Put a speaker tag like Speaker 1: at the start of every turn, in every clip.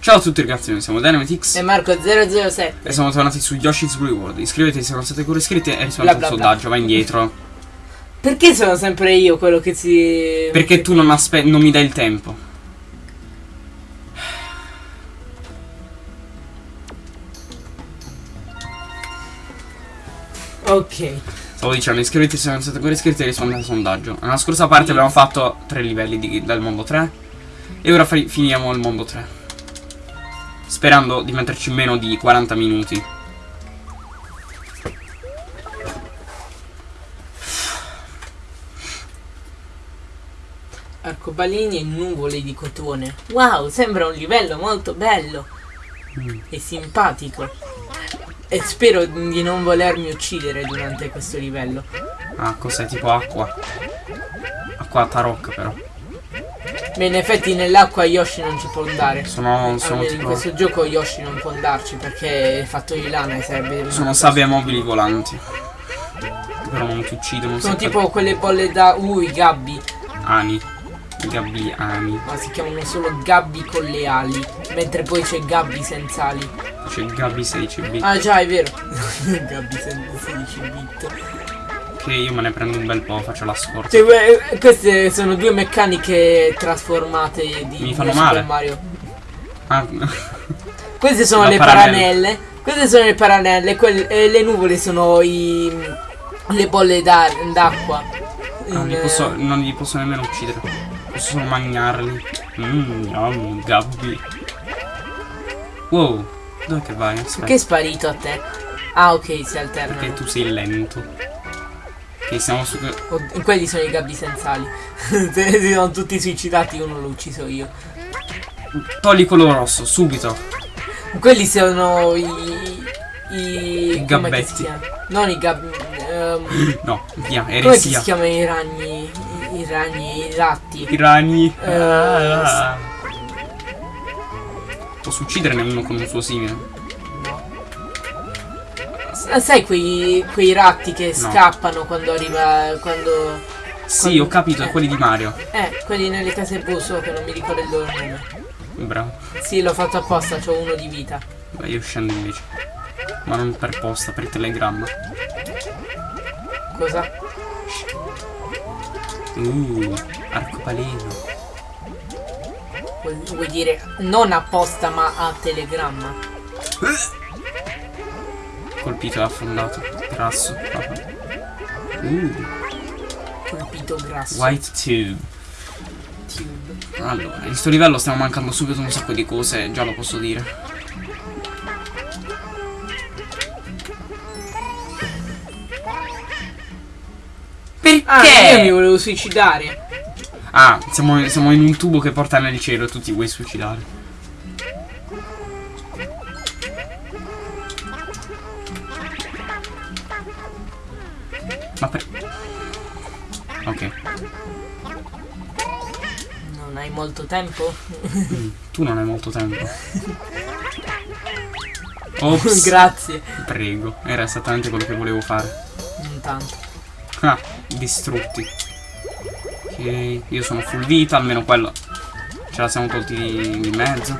Speaker 1: Ciao a tutti ragazzi, noi siamo DynamiteX
Speaker 2: E Marco007
Speaker 1: e siamo tornati su Yoshi's World. Iscrivetevi se non siete ancora iscritti e rispondete al
Speaker 2: bla, bla.
Speaker 1: sondaggio, vai indietro.
Speaker 2: Perché sono sempre io quello che si...
Speaker 1: Perché tu non, non mi dai il tempo.
Speaker 2: Ok
Speaker 1: Stavo dicendo, iscrivetevi se non siete ancora iscritti e rispondete al sondaggio. Nella scorsa parte abbiamo fatto tre livelli di- del mondo 3 e ora fi- finiamo il mondo 3. Sperando di metterci meno di 40 minuti.
Speaker 2: Arcobaleni e nuvole di cotone Wow, sembra un livello molto bello
Speaker 1: Mm.
Speaker 2: E simpatico E spero di non volermi uccidere durante questo livello
Speaker 1: Ah, cos'è? Tipo acqua. Acqua tarocca però.
Speaker 2: Ma in effetti nell'acqua Yoshi non ci può andare
Speaker 1: Sono, sono
Speaker 2: Almeno in
Speaker 1: tipo...
Speaker 2: questo gioco Yoshi non può andarci perché è fatto di lana e serve
Speaker 1: Sono sabbie mobili volanti. Però non ti uccidono.
Speaker 2: Sono
Speaker 1: se-
Speaker 2: tipo quelle bolle da... Uh, i gabbi
Speaker 1: Ani. I gabbiani.
Speaker 2: Ma si chiamano solo gabbi con le ali Mentre poi c'è gabbi senza ali
Speaker 1: C'è il Gabby 16 bit.
Speaker 2: Ah già è vero Gabbi senza 16 bit
Speaker 1: Che io me ne prendo un bel po', faccio la scorta.
Speaker 2: Cioè, que- queste sono due meccaniche trasformate di
Speaker 1: Mi fanno male.
Speaker 2: Mario.
Speaker 1: Ah,
Speaker 2: Queste sono le
Speaker 1: paranelle.
Speaker 2: paranelle. Queste sono le paranelle, quelle- e le nuvole sono i le bolle d'a- d'acqua.
Speaker 1: non, li
Speaker 2: In,
Speaker 1: posso,
Speaker 2: eh,
Speaker 1: non li posso nemmeno uccidere. Posso solo mangiarli. Mmm, yum, Gabby. Wow, dove che vai? Aspetta.
Speaker 2: Perché è sparito a te? Ah ok, si alternano.
Speaker 1: Perché tu sei lento. Ok, siamo su.
Speaker 2: Oh, quelli sono i gabbi senza ali. Se si sono tutti suicidati, uno l'ho ucciso io.
Speaker 1: Togli quello rosso, subito.
Speaker 2: Quelli sono i. I,
Speaker 1: I
Speaker 2: che
Speaker 1: gabbetti.
Speaker 2: Non i gabbi. ehm,
Speaker 1: No, via,
Speaker 2: come si
Speaker 1: eresia.
Speaker 2: chiamano i ragni? I, i ragni, i ratti.
Speaker 1: I ragni.
Speaker 2: Eh,
Speaker 1: Ah. Posso ucciderne uno con un suo simile.
Speaker 2: S- Sai quei, quei ratti che scappano quando arriva. quando.
Speaker 1: Sì, ho capito,
Speaker 2: eh.
Speaker 1: quelli di Mario.
Speaker 2: Eh, quelli nelle case busso che non mi ricordo il loro nome.
Speaker 1: Bravo.
Speaker 2: Sì, l'ho fatto apposta, c'ho uno di vita.
Speaker 1: Beh, io scendo invece. Ma non per posta, per telegramma.
Speaker 2: Cosa?
Speaker 1: Uh, arcobaleno.
Speaker 2: Vuoi, vuoi dire non apposta ma a telegramma?
Speaker 1: Colpito e affondato. Grasso. Uh,
Speaker 2: Colpito grasso.
Speaker 1: white tube.
Speaker 2: Tube.
Speaker 1: Allora, in sto livello stiamo mancando subito un sacco di cose, già lo posso dire. Perché?
Speaker 2: Ah, io mi volevo suicidare.
Speaker 1: Ah, siamo, siamo in un tubo che porta nel cielo e tu ti vuoi suicidare.
Speaker 2: Tempo?
Speaker 1: tu non hai molto tempo. Ops,
Speaker 2: Grazie.
Speaker 1: prego, era esattamente quello che volevo fare.
Speaker 2: Non tanto.
Speaker 1: Ah, distrutti. Ok, io sono full vita, almeno quello ce la siamo tolti di, di mezzo.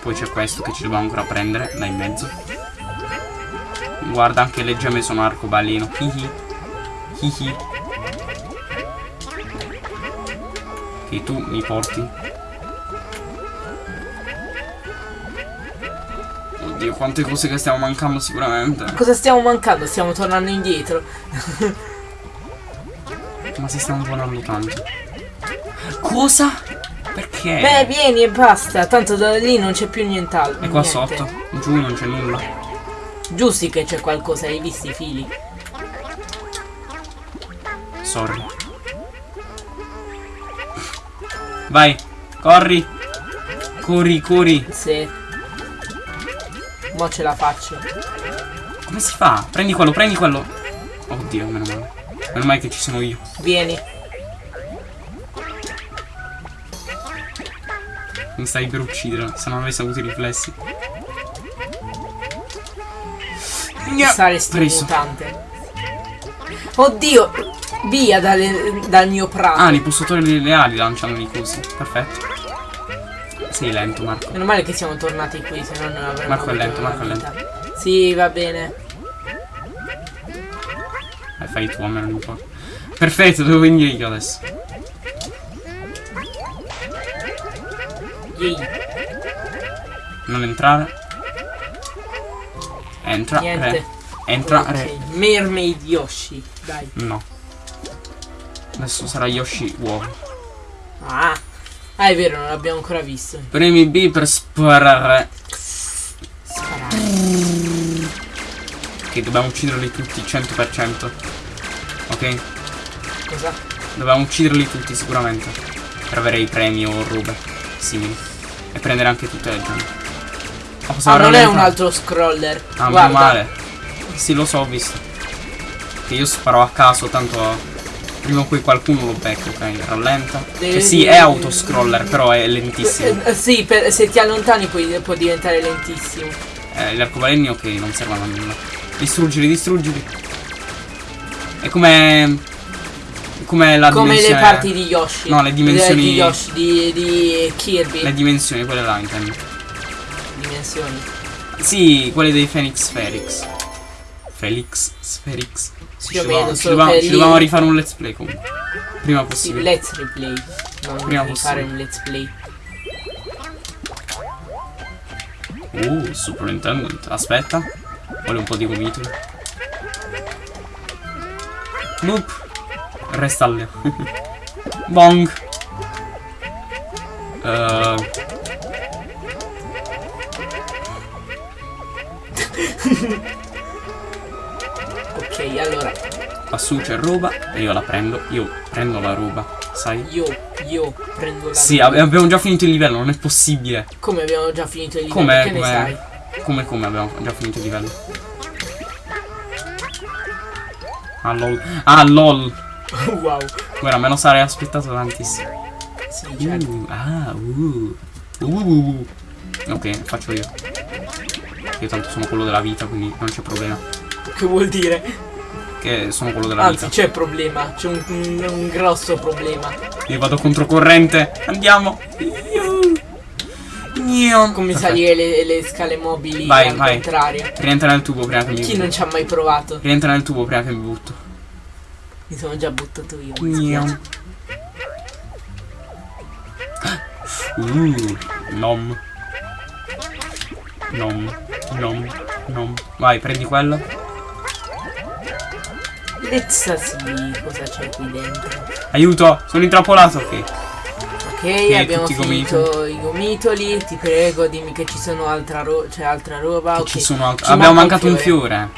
Speaker 1: Poi c'è questo che ci dobbiamo ancora prendere da in mezzo. Guarda, anche le gemme sono arcobaleno. Hihi. Hihi. Ok, tu mi porti. Oddio, quante cose che stiamo mancando sicuramente.
Speaker 2: Cosa stiamo mancando? Stiamo tornando indietro.
Speaker 1: Ma si stanno volando tanto. Cosa? Perché?
Speaker 2: Beh, vieni e basta. Tanto da lì non c'è più nient'altro.
Speaker 1: e qua
Speaker 2: niente.
Speaker 1: sotto? Giù non c'è nulla.
Speaker 2: Giusti che c'è qualcosa, hai visto i fili?
Speaker 1: Sorry. Vai, corri. Corri, corri.
Speaker 2: Sì. Mo ce la faccio.
Speaker 1: Come si fa? Prendi quello, prendi quello. Oddio, meno male. Meno male che ci sono io.
Speaker 2: Vieni.
Speaker 1: Mi stai per uccidere, se non avessi avuto i riflessi.
Speaker 2: Saresti
Speaker 1: Preso.
Speaker 2: mutante. Oddio! Via dalle- dal mio prato.
Speaker 1: Ah, li posso togliere le ali lanciandoli così. Perfetto. Sei lento, Marco.
Speaker 2: Meno male che siamo tornati qui, se no non avremmo
Speaker 1: Marco è lento, Marco è
Speaker 2: vita. Sì, va bene.
Speaker 1: Eh, fai tu, a me non importa. Perfetto, devo venire io adesso.
Speaker 2: Yay.
Speaker 1: Non entrare. Entra,
Speaker 2: Niente.
Speaker 1: re. Entra,
Speaker 2: Ok,
Speaker 1: re.
Speaker 2: Mermaid Yoshi. Dai.
Speaker 1: No. Adesso sarà Yoshi uovo.
Speaker 2: Ah. Ah, è vero, non l'abbiamo ancora visto.
Speaker 1: Premi B per sparare.
Speaker 2: Sparare.
Speaker 1: Ok, dobbiamo ucciderli tutti 100%. Ok?
Speaker 2: Cosa?
Speaker 1: Dobbiamo ucciderli tutti sicuramente. Per avere i premi o robe simili. E prendere anche tutte le gemme. Oh,
Speaker 2: Ah, non è un altro scroller.
Speaker 1: Ah, meno male. Sì, lo so, ho visto. Che io sparo a caso, tanto prima o poi qualcuno lo becca, ok? Rallenta. Cioè, sì, è autoscroller, però è lentissimo.
Speaker 2: Eh, eh, sì, per- se ti allontani poi può diventare lentissimo.
Speaker 1: Eh, gli arcobaleni, ok, non servono a nulla. Distruggili, distruggili. È come. Come la
Speaker 2: Come le parti di Yoshi.
Speaker 1: No, le dimensioni-
Speaker 2: Di Yoshi, di, di Kirby.
Speaker 1: Le dimensioni, quelle là intendo.
Speaker 2: dimensioni.
Speaker 1: Sì, quelle dei Phoenix Spherics. Felix
Speaker 2: Io
Speaker 1: ci,
Speaker 2: vedo
Speaker 1: dovevamo, ci,
Speaker 2: solo
Speaker 1: dovevamo,
Speaker 2: per
Speaker 1: ci
Speaker 2: lì.
Speaker 1: dovevamo rifare un let's play comunque. Prima
Speaker 2: Sì,
Speaker 1: possibile.
Speaker 2: let's replay. Non
Speaker 1: Prima
Speaker 2: devi fare
Speaker 1: possibile.
Speaker 2: un let's play.
Speaker 1: Uh, Superintendent. Aspetta. Vuole un po' di gomitoli. Nope. Resta lì. Bong. Eh, lassù c'è roba e io la prendo. Io prendo la roba, sai?
Speaker 2: Io, io prendo la.
Speaker 1: Sì, ab- abbiamo già finito il livello, non è possibile.
Speaker 2: Come abbiamo già finito il livello?
Speaker 1: Come? Come-? Come come abbiamo già finito il livello? Ah lol. Ah lol.
Speaker 2: wow.
Speaker 1: Guarda, me lo sarei aspettato tantissimo.
Speaker 2: Sì, certo.
Speaker 1: Uh, ah, uh, uh. Ok, faccio io. Io tanto sono quello della vita, quindi non c'è problema.
Speaker 2: Che vuol dire?
Speaker 1: Che sono quello della
Speaker 2: Anzi,
Speaker 1: vita.
Speaker 2: c'è problema. C'è un, un- un grosso problema.
Speaker 1: Io vado controcorrente. Andiamo. Io.
Speaker 2: Come salire le, le scale mobili
Speaker 1: Vai,
Speaker 2: al
Speaker 1: vai.
Speaker 2: contrario.
Speaker 1: Rientra nel tubo prima che mi
Speaker 2: Chi non ci ha mai provato?
Speaker 1: Rientra nel tubo prima che mi butto.
Speaker 2: Mi sono già buttato io. dispiace.
Speaker 1: Uh, nom. Nom. Nom. Nom. Vai, prendi quello.
Speaker 2: See cosa c'è qui dentro.
Speaker 1: Aiuto, sono intrappolato. Ok.
Speaker 2: Ok, abbiamo
Speaker 1: tutti i
Speaker 2: finito i gomitoli. Ti prego, dimmi che ci sono altra ro- c'è altra roba. ok.
Speaker 1: Ci sono alt-
Speaker 2: Ci
Speaker 1: Abbiamo
Speaker 2: manca
Speaker 1: mancato un fiore.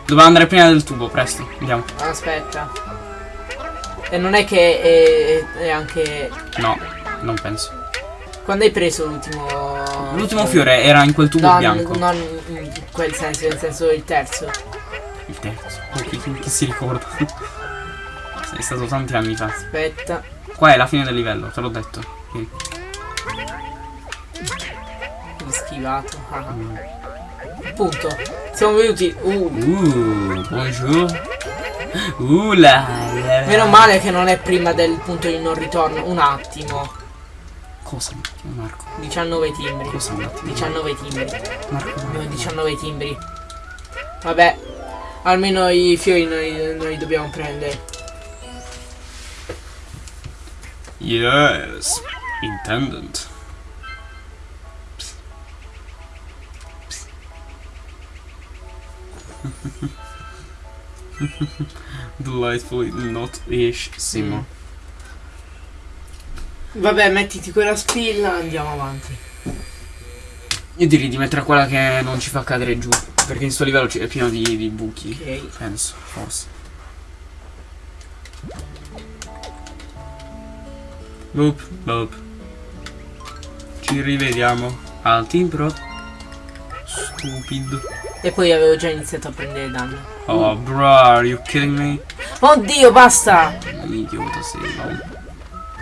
Speaker 1: Dobbiamo andare prima del tubo, presto. Andiamo.
Speaker 2: Aspetta. E non è che è, è anche.
Speaker 1: No, non penso.
Speaker 2: Quando hai preso l'ultimo.
Speaker 1: L'ultimo fiore era in quel tubo
Speaker 2: No,
Speaker 1: bianco.
Speaker 2: non in quel senso, nel senso il terzo.
Speaker 1: Il terzo. Chi, chi- chi si ricorda? Sei stato tanti anni fa.
Speaker 2: Aspetta.
Speaker 1: Qua è la fine del livello, te l'ho detto. Sì.
Speaker 2: L'ho schivato. ah.
Speaker 1: Mm.
Speaker 2: Appunto. Siamo venuti. Uh.
Speaker 1: Uh, bonjour. Uh, la, la.
Speaker 2: Meno male che non è prima del punto di non ritorno. Un attimo.
Speaker 1: Cosa un attimo, Marco?
Speaker 2: 19 timbri.
Speaker 1: Cosa un attimo?
Speaker 2: 19 timbri.
Speaker 1: Marco,
Speaker 2: Abbiamo 19 timbri. Vabbè. Almeno i fiori noi, noi dobbiamo prendere.
Speaker 1: Yes, intendant. Delightfully not ish Simo.
Speaker 2: Vabbè, mettiti quella spilla, andiamo avanti.
Speaker 1: Io direi di mettere quella che non ci fa cadere giù. Perché in sto livello è pieno di, di buchi.
Speaker 2: Ok.
Speaker 1: Penso, forse. Boop, boop. Ci rivediamo al timbro. Stupido.
Speaker 2: E poi avevo già iniziato a prendere danno.
Speaker 1: Oh, bro, are you kidding me?
Speaker 2: Oddio, basta!
Speaker 1: Idiota sei, lol.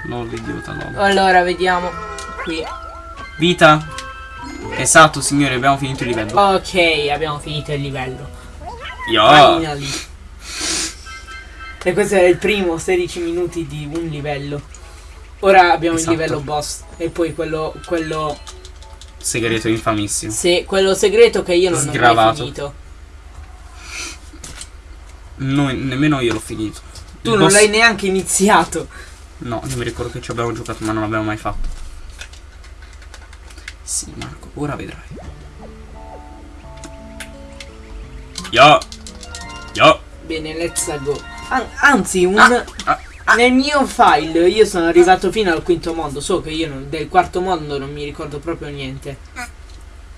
Speaker 1: Lol, idiota, lol.
Speaker 2: Allora, vediamo. Qui.
Speaker 1: Vita. Esatto, signore, abbiamo finito il livello.
Speaker 2: Ok, abbiamo finito il livello.
Speaker 1: Yo.
Speaker 2: Finally. E questo è il primo 16 minuti di un livello. Ora abbiamo
Speaker 1: Esatto.
Speaker 2: il livello boss. E poi quello. quello.
Speaker 1: Segreto infamissimo.
Speaker 2: Se, quello segreto che io non ho mai
Speaker 1: Sgravato.
Speaker 2: finito.
Speaker 1: Noi- nemmeno io l'ho finito.
Speaker 2: Tu
Speaker 1: Il
Speaker 2: non
Speaker 1: boss-
Speaker 2: l'hai neanche iniziato.
Speaker 1: No, non mi ricordo che ci abbiamo giocato, ma non l'abbiamo mai fatto. Sì, Marco, ora vedrai. Yo! Yo!
Speaker 2: Bene, let's go. An- anzi, un.
Speaker 1: Ah, ah, ah.
Speaker 2: Nel mio file io sono arrivato fino al quinto mondo. So che io non- del quarto mondo non mi ricordo proprio niente.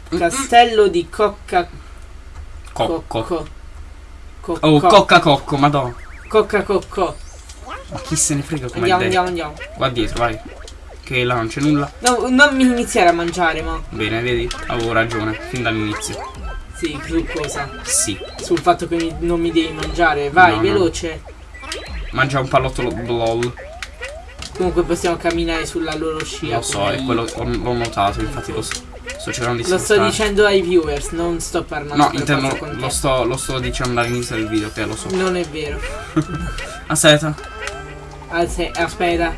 Speaker 2: Castello di Cocca.
Speaker 1: Cocco.
Speaker 2: Cocco. Co-
Speaker 1: Oh,
Speaker 2: co-
Speaker 1: cocca cocco, madonna.
Speaker 2: Cocca Cocco.
Speaker 1: Ma chi se ne frega come
Speaker 2: Andiamo, andiamo, andiamo.
Speaker 1: Qua dietro, vai. Che là non c'è nulla.
Speaker 2: No, non mi iniziare a mangiare, ma.
Speaker 1: Bene, vedi? Avevo ragione, fin dall'inizio.
Speaker 2: Sì, su cosa?
Speaker 1: Sì.
Speaker 2: Sul fatto che mi- non mi devi mangiare. Vai,
Speaker 1: No, no.
Speaker 2: veloce.
Speaker 1: Mangia un pallottolo blol.
Speaker 2: Comunque possiamo camminare sulla loro scia.
Speaker 1: Lo so, è quello, l'ho l'ho notato, infatti lo so. Sto cercando di
Speaker 2: Lo sto dicendo ai viewers, non sto parlando
Speaker 1: No, intendo, lo sto, lo sto dicendo all'inizio del video, che lo so.
Speaker 2: Non è vero.
Speaker 1: Aspetta.
Speaker 2: Aspetta,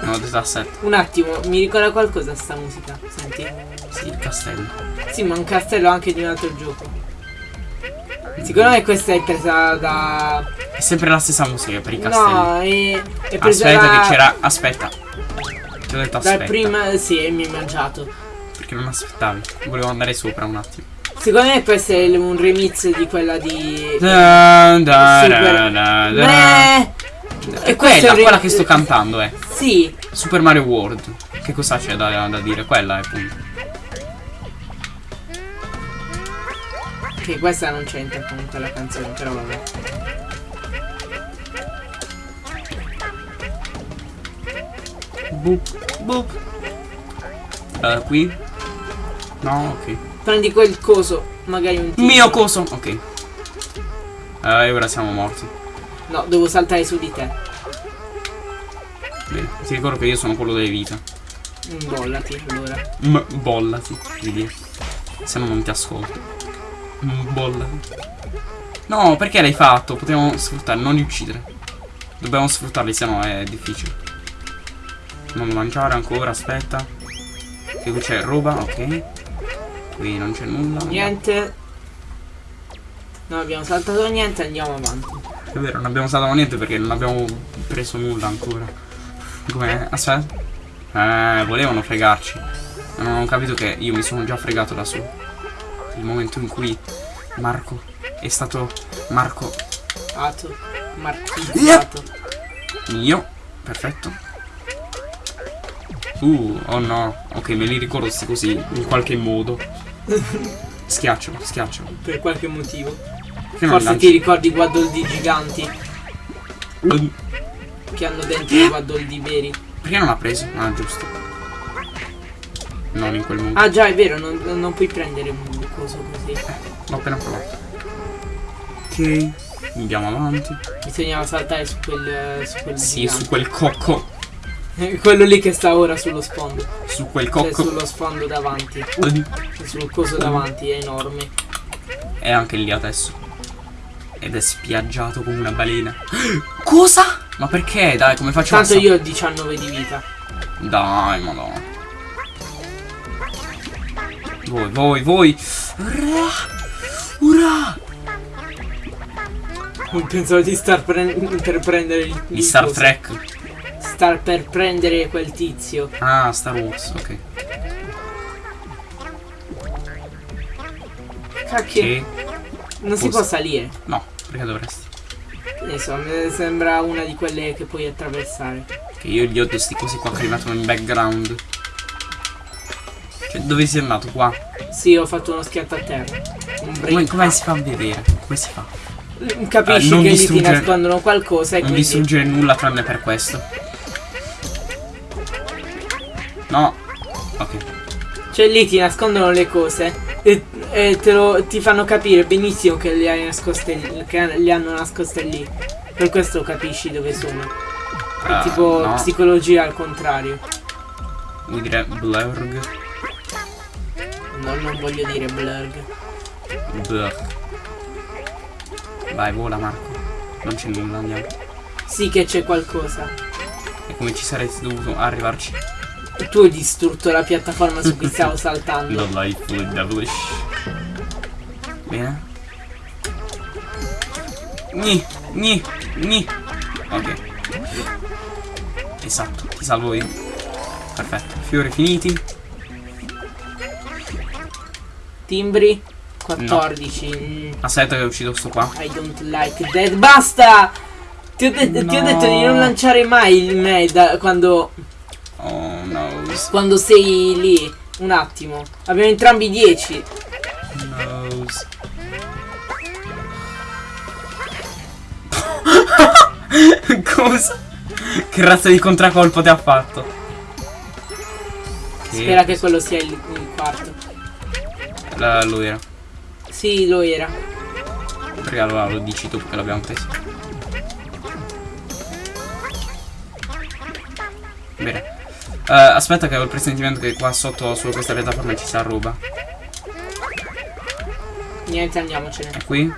Speaker 1: No, aspetta.
Speaker 2: un attimo, mi ricorda qualcosa sta musica? Senti.
Speaker 1: Sì, il castello.
Speaker 2: Sì, ma un castello anche di un altro gioco. Secondo me questa è presa da.
Speaker 1: È sempre la stessa musica per i castelli.
Speaker 2: No, è, è presa
Speaker 1: aspetta
Speaker 2: da...
Speaker 1: che c'era. Aspetta. Ti ho detto
Speaker 2: Dal
Speaker 1: aspetta.
Speaker 2: prima. Sì, mi hai mangiato.
Speaker 1: Perché non aspettavi. Volevo andare sopra un attimo.
Speaker 2: Secondo me questo è un remix di quella di.
Speaker 1: Da, da,
Speaker 2: Super-
Speaker 1: da, da, da. È
Speaker 2: e
Speaker 1: quella,
Speaker 2: è
Speaker 1: quella che sto cantando, eh.
Speaker 2: Sì,
Speaker 1: Super Mario World. Che cosa c'è da, da dire? Quella è appunto.
Speaker 2: che questa non c'entra comunque la canzone, però vabbè.
Speaker 1: Boop, boop. Eh, qui? No, ok.
Speaker 2: Prendi quel coso, magari un tizio.
Speaker 1: Mio coso. Ok. Eh, e ora siamo morti.
Speaker 2: No, devo saltare su di te.
Speaker 1: Bene. Ti ricordo che io sono quello delle vita.
Speaker 2: Imbollati allora.
Speaker 1: M bollati, dire. Se no non ti ascolto. M bollati. No, perché l'hai fatto? Potevamo sfruttare, non li uccidere. Dobbiamo sfruttarli, se no è difficile. Non mangiare ancora, aspetta. Che qui c'è roba, ok. Qui non c'è nulla.
Speaker 2: Niente. Non abbiamo saltato niente, andiamo avanti.
Speaker 1: È vero, non abbiamo saltato niente perché non abbiamo preso nulla ancora. Com'è? Aspetta. Eh, volevano fregarci. Ma non ho capito che io mi sono già fregato da solo. Il momento in cui Marco è stato Marco
Speaker 2: Ato. Marchizzato.
Speaker 1: mio. Perfetto. Uh, oh no. Ok, me li ricordo così, in qualche modo. Schiaccialo, schiaccialo.
Speaker 2: Per qualche motivo.
Speaker 1: Perché non
Speaker 2: Forse ti ricordi i guaddoldi giganti
Speaker 1: Eh,
Speaker 2: che hanno dentro i guaddoldi veri.
Speaker 1: Perché non ha preso? Ah, giusto. Non in quel modo.
Speaker 2: Ah già, è vero, non, non puoi prendere un coso così.
Speaker 1: L'ho appena provato. Ok. Andiamo avanti.
Speaker 2: Bisognava saltare su quel. su quel
Speaker 1: Sì,
Speaker 2: gigante.
Speaker 1: su quel cocco.
Speaker 2: Quello lì che sta ora sullo sfondo.
Speaker 1: Su quel
Speaker 2: Cioè
Speaker 1: cocco.
Speaker 2: sullo sfondo davanti. Sul coso davanti, è enorme.
Speaker 1: È anche lì adesso. Ed è spiaggiato come una balena. Cosa? Ma perché? Dai, come faccio
Speaker 2: Tanto
Speaker 1: a
Speaker 2: io ho 19 di vita.
Speaker 1: Dai, madonna. Voi, voi, voi. Ura! Ura!
Speaker 2: Pensavo di star per prendere il.
Speaker 1: Di Star
Speaker 2: coso.
Speaker 1: Trek.
Speaker 2: Star per prendere quel tizio.
Speaker 1: Ah, Star Wars, ok.
Speaker 2: Cacchio.
Speaker 1: Che?
Speaker 2: Non si
Speaker 1: Forse-
Speaker 2: può salire.
Speaker 1: No, perché dovresti?
Speaker 2: Insomma, mi sembra una di quelle che puoi attraversare.
Speaker 1: Che io gli odio sti cosi qua che li mettono in background. Cioè, dove sei andato qua?
Speaker 2: Sì, ho fatto uno schianto a terra.
Speaker 1: Come, come si fa a vedere? Come si fa?
Speaker 2: Capisci
Speaker 1: Eh,
Speaker 2: che lì ti nascondono qualcosa e
Speaker 1: Non
Speaker 2: quindi.
Speaker 1: distruggere nulla tranne per questo. No. Ok.
Speaker 2: Cioè lì ti nascondono le cose e, e te lo, ti fanno capire benissimo che le hai nascoste lì, che le hanno nascoste lì. Per questo capisci dove sono. È
Speaker 1: Ah,
Speaker 2: tipo
Speaker 1: no.
Speaker 2: psicologia al contrario.
Speaker 1: Vuoi dire blurg?
Speaker 2: No, non voglio dire blurg.
Speaker 1: Blurg. Vai, vola Marco. Non c'è nulla, andiamo.
Speaker 2: Sì che c'è qualcosa.
Speaker 1: E come ci saresti dovuto arrivarci?
Speaker 2: Tu hai distrutto la piattaforma su cui stavo saltando.
Speaker 1: Delightfully devilish. Bene. Ni, ni, ni. Ok. Esatto, ti salvo io. Perfetto. Fiori finiti.
Speaker 2: Timbri 14. Mm,
Speaker 1: Aspetta che uccido sto qua.
Speaker 2: I don't like that. Basta! Ti ho, de- ti ho
Speaker 1: No.
Speaker 2: detto di non lanciare mai il me da- quando,
Speaker 1: Oh no.
Speaker 2: quando sei lì. Un attimo. Abbiamo entrambi 10.
Speaker 1: Cosa? Che razza di contraccolpo ti ha fatto? Che-
Speaker 2: Spera che quello sia il, il quarto.
Speaker 1: La- lo era.
Speaker 2: Sì, lo era.
Speaker 1: Perché allora lo dici tu perché l'abbiamo preso. Bene. Eh, aspetta che ho il presentimento che qua sotto su questa piattaforma ci sia roba.
Speaker 2: Niente, andiamocene.
Speaker 1: È qui?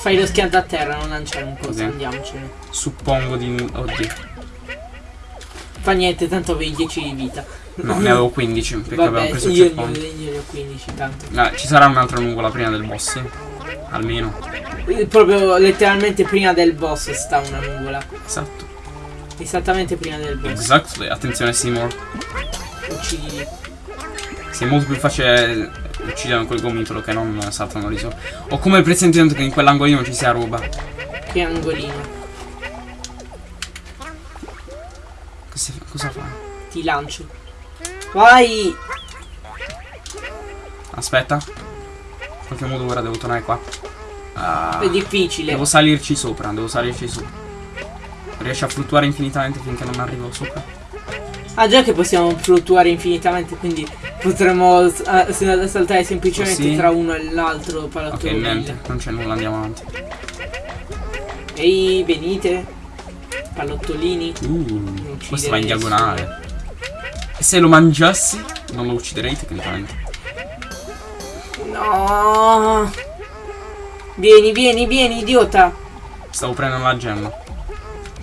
Speaker 2: Fai lo schianto a terra, non lanciare un coso,
Speaker 1: Ok.
Speaker 2: andiamocene.
Speaker 1: Suppongo di... Oddio.
Speaker 2: Fa niente, tanto avevi 10 di vita.
Speaker 1: No, ne avevo 15 perché
Speaker 2: Vabbè,
Speaker 1: preso il checkpoint.
Speaker 2: io, ne ho 15 tanto.
Speaker 1: Ah, ci sarà un'altra nuvola prima del boss. Almeno.
Speaker 2: Proprio letteralmente prima del boss sta una nuvola.
Speaker 1: Esatto.
Speaker 2: Esattamente prima del boss.
Speaker 1: Exactly. Attenzione Seymour.
Speaker 2: Uccidi.
Speaker 1: Sì, è molto più facile uccidere quel gomitolo che non saltano di sopra. Ho come il presentimento che in quell'angolino ci sia roba.
Speaker 2: Che angolino.
Speaker 1: Cosa, cosa fa?
Speaker 2: Ti lancio. Vai!
Speaker 1: Aspetta. In qualche modo ora devo tornare qua. Ah,
Speaker 2: È difficile.
Speaker 1: devo salirci sopra, devo salirci su. Riesci a fluttuare infinitamente finché non arrivo sopra?
Speaker 2: Ah già che possiamo fluttuare infinitamente, quindi potremmo saltare semplicemente
Speaker 1: Così.
Speaker 2: tra uno e l'altro
Speaker 1: Ok,
Speaker 2: palattone.
Speaker 1: niente, non c'è nulla, andiamo avanti.
Speaker 2: Ehi, venite. Pallottolini.
Speaker 1: Uh, questo va in diagonale. E se lo mangiassi, non lo ucciderei tecnicamente.
Speaker 2: No. Vieni, vieni, vieni, idiota.
Speaker 1: Stavo prendendo la gemma.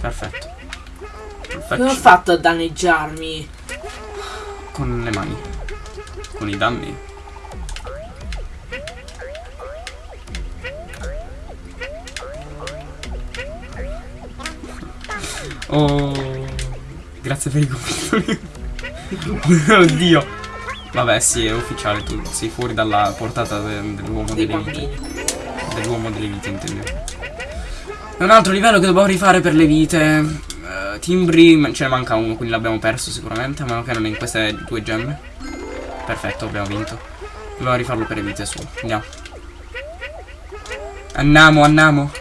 Speaker 1: Perfetto.
Speaker 2: Come ho fatto a danneggiarmi?
Speaker 1: Con le mani. Con i danni. Oh. Grazie per i complimenti. Oddio. Vabbè, sì, è ufficiale. Tu sei fuori dalla portata de- dell'uomo delle vite. Dell'uomo delle vite, intendevo. È un altro livello che dobbiamo rifare per le vite. Timbri, ce ne manca uno, quindi l'abbiamo perso sicuramente. A meno che non è in queste due gemme. Perfetto, abbiamo vinto. Dobbiamo rifarlo per le vite su. Andiamo. Andiamo, andiamo.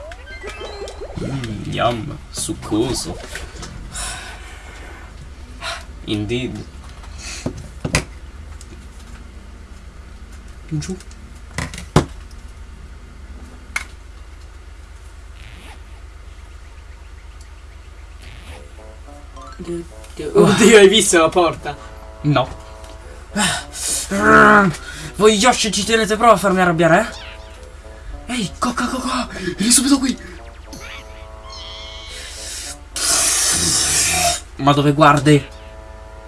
Speaker 1: Mm, yum, succoso. Indeed. Giù.
Speaker 2: Oddio, hai visto la porta?
Speaker 1: No. Voi Yoshi ci tenete prova a farmi arrabbiare, eh? Ehi, coca coca, vieni subito qui. Ma dove guardi?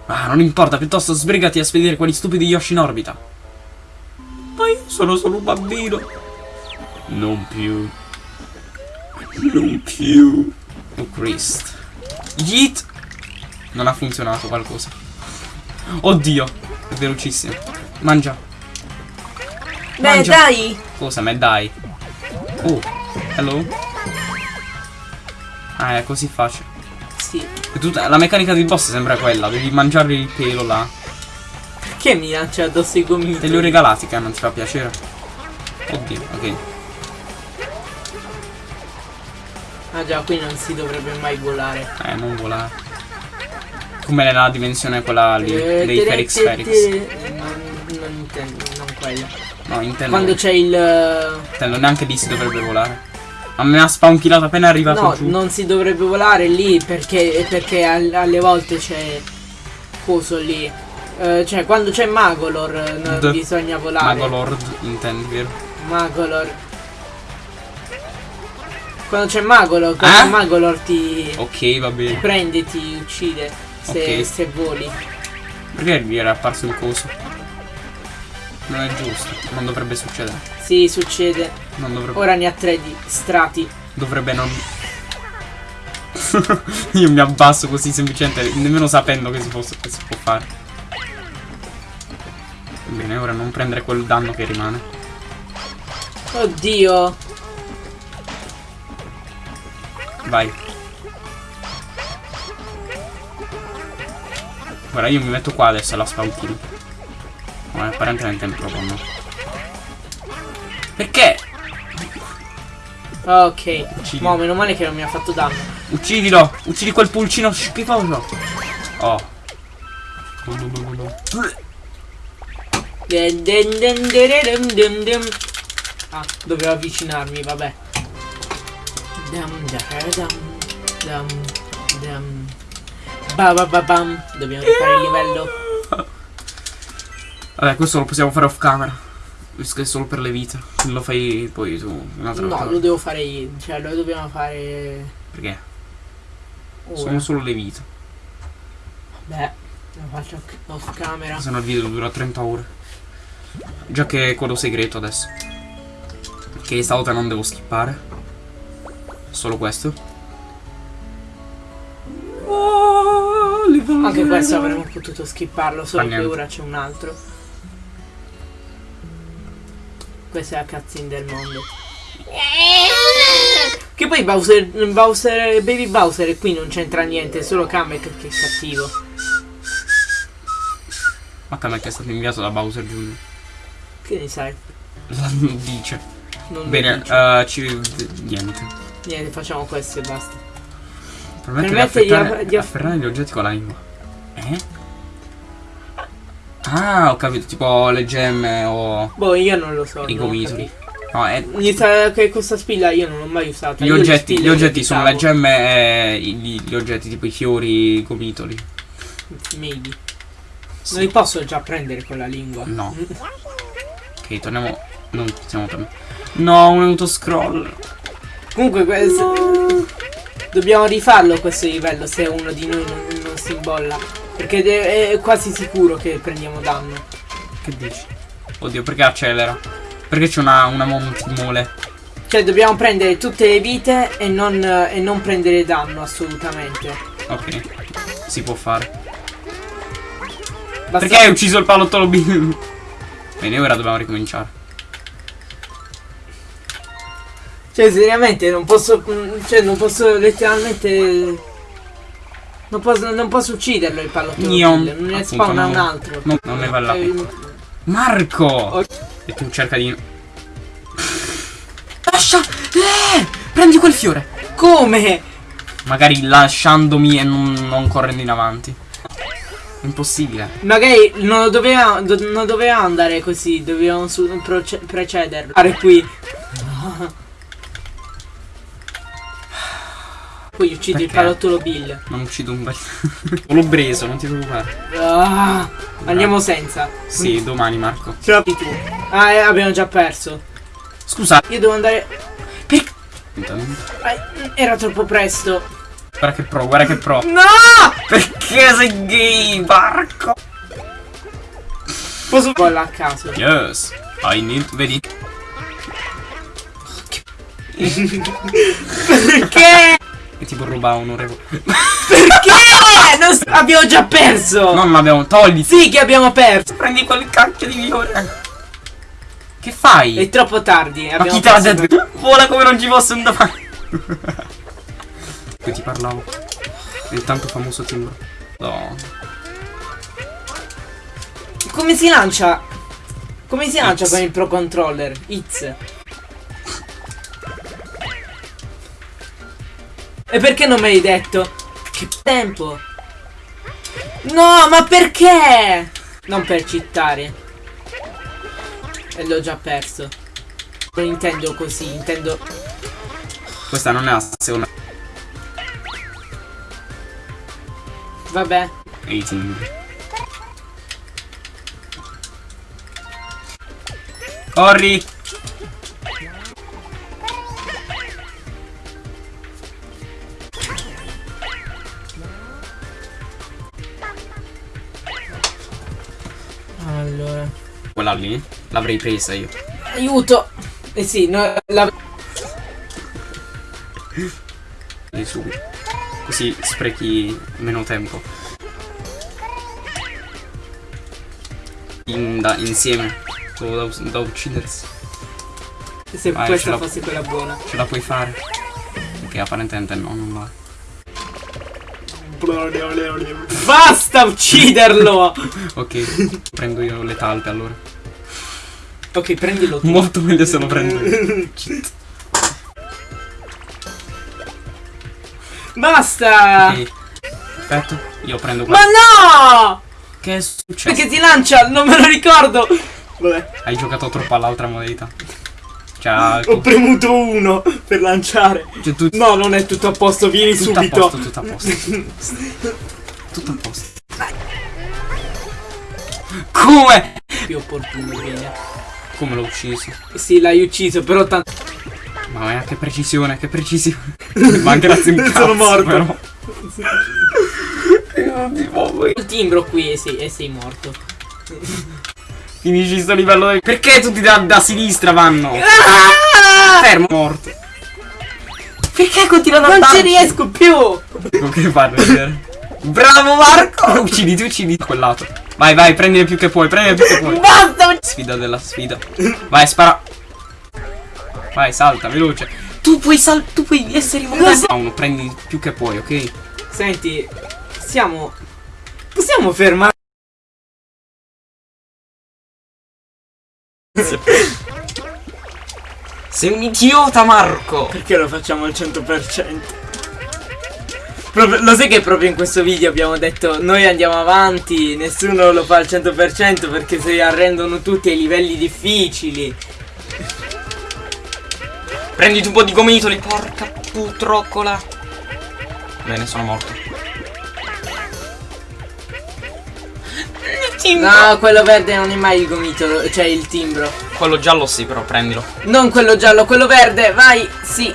Speaker 1: Ah, non importa, piuttosto sbrigati a spedire quegli stupidi Yoshi in orbita. Ma io sono solo un bambino. Non più. Non più. Oh Christ. Yeet. Non ha funzionato qualcosa. Oddio, è velocissimo. Mangia.
Speaker 2: Beh,
Speaker 1: Mangia.
Speaker 2: dai!
Speaker 1: Cosa me dai? Oh, hello? Ah, è così facile.
Speaker 2: Sì.
Speaker 1: Tutta- la meccanica del boss sembra quella, devi mangiare il pelo là.
Speaker 2: Che mi lancia addosso i gomiti?
Speaker 1: Te li ho regalati che non ti fa piacere. Oddio, ok.
Speaker 2: Ah già, qui non si dovrebbe mai volare.
Speaker 1: Eh, non volare. Come nella dimensione quella lì,
Speaker 2: Eh,
Speaker 1: dei Ferix.
Speaker 2: tere- Non, non intendo, non quella.
Speaker 1: No, intendo.
Speaker 2: Quando c'è il...
Speaker 1: intendo, neanche lì si dovrebbe volare. Ma me ha spawnkillato appena arrivato
Speaker 2: No,
Speaker 1: giù.
Speaker 2: non si dovrebbe volare lì perché, perché al- alle volte c'è... Coso lì. Eh, cioè, quando c'è Magolor eh, non bisogna volare.
Speaker 1: Mago Lord, intendi, vero?
Speaker 2: Magolor. Quando c'è Magolor, quando
Speaker 1: Eh?
Speaker 2: Magolor ti
Speaker 1: Ok, va bene.
Speaker 2: prende, ti uccide se,
Speaker 1: Ok.
Speaker 2: se voli.
Speaker 1: Perché gli era apparso il coso? Non è giusto. Non dovrebbe succedere.
Speaker 2: Sì, succede.
Speaker 1: Non dovrebbe.
Speaker 2: Ora ne ha tre di strati.
Speaker 1: Dovrebbe non. Io mi abbasso così semplicemente, nemmeno sapendo che si, possa, che si può fare. Bene, ora non prendere quel danno che rimane.
Speaker 2: Oddio.
Speaker 1: Vai. Ora io mi metto qua adesso alla spautino. Ma apparentemente è proprio no. Perché?
Speaker 2: Ok.
Speaker 1: Uccidi.
Speaker 2: Mo, meno male che non mi ha fatto danno.
Speaker 1: Uccidilo! Uccidi quel pulcino schifoso! Oh.
Speaker 2: Den dererem dem dem. Ah, dovevo avvicinarmi, vabbè. Dam dam dam dam. Ba ba ba bam. Dobbiamo rifare il livello.
Speaker 1: Vabbè, questo lo possiamo fare off camera. Visto che è solo per le vite. Lo fai poi tu un'altra
Speaker 2: No,
Speaker 1: volta.
Speaker 2: lo devo fare io. Cioè, lo dobbiamo fare.
Speaker 1: Perché?
Speaker 2: ora.
Speaker 1: Sono solo le vite.
Speaker 2: Beh, lo faccio off camera.
Speaker 1: Se no il video dura 30 ore. Già che è quello segreto adesso. Che stavolta non devo skippare. Solo questo.
Speaker 2: Anche questo avremmo potuto skipparlo, solo
Speaker 1: Fa
Speaker 2: che
Speaker 1: niente.
Speaker 2: ora c'è un altro. Questa è la cutscene del mondo. Che poi Bowser, Bowser, Baby Bowser qui non c'entra niente, è solo Kamek che è cattivo.
Speaker 1: Ma Kamek è stato inviato da Bowser Jr.
Speaker 2: Che ne sai?
Speaker 1: Dice.
Speaker 2: Non
Speaker 1: Bene,
Speaker 2: dice.
Speaker 1: eh, ci. niente.
Speaker 2: Niente, facciamo questo e basta.
Speaker 1: Permette di
Speaker 2: Permette di
Speaker 1: afferrare,
Speaker 2: aff- di aff-
Speaker 1: afferrare gli oggetti con la lingua. Eh? Ah, ho capito, tipo le gemme o
Speaker 2: Boh, io non lo so.
Speaker 1: i gomitoli. No, è,
Speaker 2: che questa spilla io non l'ho mai usata.
Speaker 1: gli
Speaker 2: Io
Speaker 1: oggetti, gli oggetti sono le gemme e gli, gli oggetti tipo i fiori, i gomitoli.
Speaker 2: Maybe.
Speaker 1: Sì.
Speaker 2: Non li posso già prendere con la lingua.
Speaker 1: No. Ok, torniamo. Non siamo tornati. No, un autoscroll.
Speaker 2: Comunque questo dobbiamo rifarlo questo livello se uno di noi non, non si imbolla. Perché è quasi sicuro che prendiamo danno.
Speaker 1: Che dici? Oddio, perché accelera? Perché c'è una, una montimole.
Speaker 2: Cioè dobbiamo prendere tutte le vite e non, e non prendere danno assolutamente.
Speaker 1: Ok. Si può fare.
Speaker 2: Basta-
Speaker 1: Perché hai ucciso il palottolo B? Bene, ora dobbiamo ricominciare.
Speaker 2: Cioè seriamente non posso. mm, Cioè non posso letteralmente. Non posso, non posso ucciderlo il pallottolo.
Speaker 1: Io,
Speaker 2: ne spawna un altro.
Speaker 1: non- non ne vale la
Speaker 2: Eh.
Speaker 1: Marco!
Speaker 2: Ok.
Speaker 1: E tu cerca di. Lascia! Eh! Prendi quel fiore!
Speaker 2: Come?
Speaker 1: Magari lasciandomi e non, non correndo in avanti. Impossibile.
Speaker 2: Magari non doveva, do- non doveva andare così, dovevamo precederlo. Fare qui. Poi uccidi il
Speaker 1: Perché?
Speaker 2: palottolo Bill.
Speaker 1: Non uccido un bel. L'ho preso, non ti preoccupare.
Speaker 2: Ah, andiamo senza.
Speaker 1: Sì, domani, Marco.
Speaker 2: Ce l'hai tu. Ah, eh, abbiamo già perso.
Speaker 1: Scusa.
Speaker 2: Io devo andare. Ah, era troppo presto.
Speaker 1: Guarda che pro, guarda che pro.
Speaker 2: No!
Speaker 1: Perché sei gay, Marco?
Speaker 2: Posso farla a caso.
Speaker 1: Yes. I need. Vedi?
Speaker 2: Perché?
Speaker 1: Tipo ruba un orevo.
Speaker 2: Perché? Non abbiamo già perso.
Speaker 1: Non l'abbiamo. Togli.
Speaker 2: Sì che abbiamo perso.
Speaker 1: Prendi quel cacchio di fiore. Che fai?
Speaker 2: È troppo tardi.
Speaker 1: Ma
Speaker 2: abbiamo
Speaker 1: chi te l'ha detto? Vola come non ci fosse un domani. Poi ti parlavo. Il tanto famoso timbro. No.
Speaker 2: Come si lancia? Come si lancia
Speaker 1: X.
Speaker 2: con il Pro Controller? It's. E perché non me l'hai detto? Che tempo? No, ma perché? Non per cittare. E l'ho già perso. Non intendo così, intendo...
Speaker 1: Questa non è la seconda.
Speaker 2: Vabbè.
Speaker 1: E i timbri. Corri! Quella lì? L'avrei presa io.
Speaker 2: Aiuto! Eh sì, no, la...
Speaker 1: Lì subito. Così sprechi meno tempo. In- da- insieme. Da, da uccidersi.
Speaker 2: Se
Speaker 1: Vai, ce
Speaker 2: questa
Speaker 1: la-
Speaker 2: fosse quella buona.
Speaker 1: Ce la puoi fare. Perché apparentemente no, non va.
Speaker 2: Basta ucciderlo!
Speaker 1: Ok, prendo io le talpe allora.
Speaker 2: Ok, prendilo tu.
Speaker 1: Molto meglio se lo prendo io.
Speaker 2: Basta!
Speaker 1: Ok. Aspetta, io prendo
Speaker 2: Ma
Speaker 1: questo.
Speaker 2: no!
Speaker 1: Che è successo?
Speaker 2: Perché si lancia? Non me lo ricordo! Vabbè.
Speaker 1: Hai giocato troppo all'altra modalità. Cioè,
Speaker 2: Ho premuto uno per lanciare.
Speaker 1: cioè tu,
Speaker 2: No, non è tutto a posto, vieni
Speaker 1: tutto a
Speaker 2: subito.
Speaker 1: posto, tutto a posto. tutto a posto. Come?
Speaker 2: Più opportuno, bene.
Speaker 1: Come l'ho ucciso?
Speaker 2: Sì, l'hai ucciso, però tanto.
Speaker 1: Mamma che precisione, che precisione. Ma grazie un
Speaker 2: Sono
Speaker 1: cazzo,
Speaker 2: morto.
Speaker 1: però.
Speaker 2: Il timbro qui e sei, e sei morto.
Speaker 1: Finisci sto livello del... Perché tutti da, da sinistra vanno?
Speaker 2: Ah!
Speaker 1: Fermo, morto. Perché continua ad
Speaker 2: Non ci riesco più!
Speaker 1: Con che farlo vedere? Bravo Marco! Ucciditi, ucciditi quel lato. Vai, vai, prendine più che puoi, prendine più che puoi.
Speaker 2: Basta!
Speaker 1: Sfida della sfida. Vai, spara. Vai, salta, veloce. Tu puoi sal... Tu puoi essere immortale. No, uno, prendi più che puoi, ok?
Speaker 2: Senti, siamo. Possiamo fermare.
Speaker 1: Sei un idiota, Marco!
Speaker 2: Perché lo facciamo al 100%? Proprio- lo sai che proprio in questo video abbiamo detto noi andiamo avanti, nessuno lo fa al 100% perché si arrendono tutti ai livelli difficili.
Speaker 1: Prenditi un po' di gomitoli, porca putroccola. Bene, sono morto.
Speaker 2: No, quello verde non è mai il gomito, cioè il timbro.
Speaker 1: Quello giallo sì, però prendilo.
Speaker 2: Non quello giallo, quello verde, vai, sì.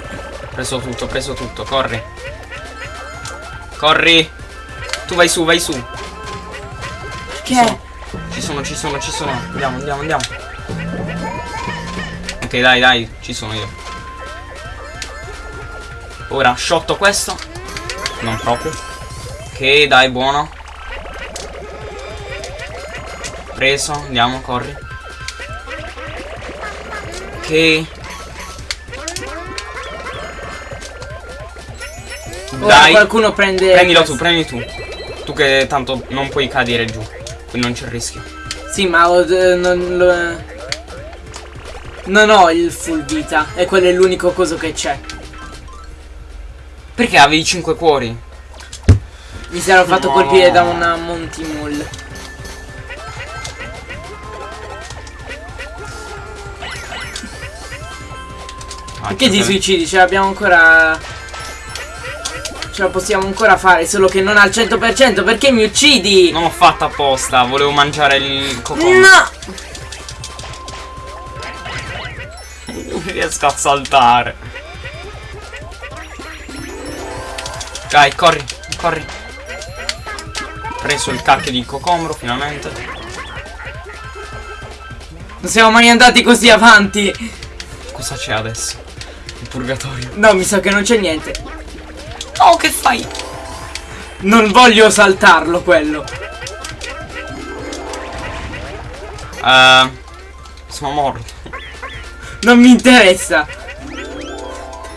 Speaker 1: Preso tutto, preso tutto, corri. Corri. Tu vai su, vai su.
Speaker 2: Che?
Speaker 1: Ci sono, ci sono, ci sono. Andiamo, andiamo, andiamo. Ok, dai, dai, ci sono io. Ora, sciotto questo. Non proprio. Ok, dai, buono. Preso, andiamo, corri. Ok.
Speaker 2: Ora
Speaker 1: Dai.
Speaker 2: qualcuno prende.
Speaker 1: Prendilo tu, prendi tu. Tu che tanto non puoi cadere giù. Quindi non c'è rischio.
Speaker 2: Sì, ma ho- non lo. Non ho il full vita, e quello è l'unico coso che c'è.
Speaker 1: Perché avevi 5 cuori?
Speaker 2: Mi sarò fatto
Speaker 1: No.
Speaker 2: colpire da una Monty.
Speaker 1: Ah,
Speaker 2: Perché ti
Speaker 1: giustamente.
Speaker 2: suicidi? Ce l'abbiamo ancora. Ce la possiamo ancora fare, solo che non al 100%. Perché mi uccidi?
Speaker 1: Non l'ho fatta apposta, volevo mangiare il cocone.
Speaker 2: No!
Speaker 1: Non riesco a saltare. Dai, corri, corri. Preso il cacchio di cocomro finalmente.
Speaker 2: Non siamo mai andati così avanti.
Speaker 1: Cosa c'è adesso? Il purgatorio.
Speaker 2: No, mi sa che non c'è niente.
Speaker 1: Oh, che fai?
Speaker 2: Non voglio saltarlo quello.
Speaker 1: Eh, sono morto.
Speaker 2: Non mi interessa.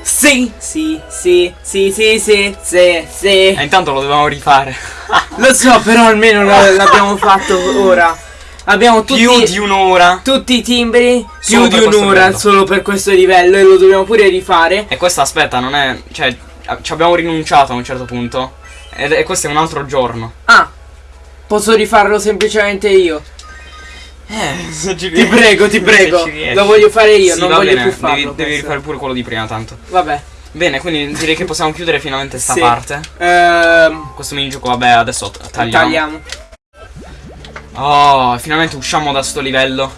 Speaker 2: Sì, sì, sì, sì, sì, sì, sì, sì.
Speaker 1: E intanto lo dovevamo rifare.
Speaker 2: Lo so, però almeno l'abbiamo fatto ora. Abbiamo tutti,
Speaker 1: Più di un'ora.
Speaker 2: tutti i timbri, più di un'ora solo per questo livello e lo dobbiamo pure rifare.
Speaker 1: E questo aspetta, non è. Cioè, ci abbiamo rinunciato a un certo punto. Ed- E questo è un altro giorno.
Speaker 2: Ah, posso rifarlo semplicemente io.
Speaker 1: Eh,
Speaker 2: Ti prego, ti prego. Lo voglio fare io,
Speaker 1: Sì,
Speaker 2: non voglio
Speaker 1: bene,
Speaker 2: più farlo.
Speaker 1: Devi, devi rifare pure quello di prima, tanto.
Speaker 2: Vabbè.
Speaker 1: Bene, quindi direi che possiamo chiudere finalmente sta
Speaker 2: Sì.
Speaker 1: parte.
Speaker 2: Ehm,
Speaker 1: Questo minigioco, vabbè, adesso tagliamo.
Speaker 2: tagliamo.
Speaker 1: Oh, finalmente usciamo da sto livello.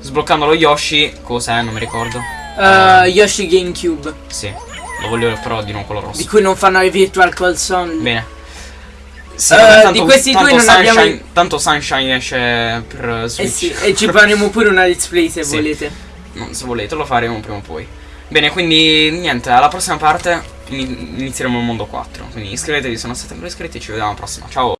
Speaker 1: Sbloccando lo Yoshi. Cos'è? Non mi ricordo.
Speaker 2: Eh, Yoshi GameCube,
Speaker 1: Sì, lo voglio però di nuovo quello rosso.
Speaker 2: di cui non fanno i Virtual Console.
Speaker 1: Bene. Sì,
Speaker 2: Eh,
Speaker 1: vabbè,
Speaker 2: di questi due non
Speaker 1: Sunshine,
Speaker 2: abbiamo-
Speaker 1: Tanto Sunshine esce per
Speaker 2: Eh
Speaker 1: Switch.
Speaker 2: sì, e ci faremo pure una let's play se
Speaker 1: Sì.
Speaker 2: volete.
Speaker 1: No, se volete lo faremo prima o poi. Bene, quindi niente, alla prossima parte ini- inizieremo il mondo 4. Quindi iscrivetevi se non siete ancora iscritti e ci vediamo alla prossima. Ciao!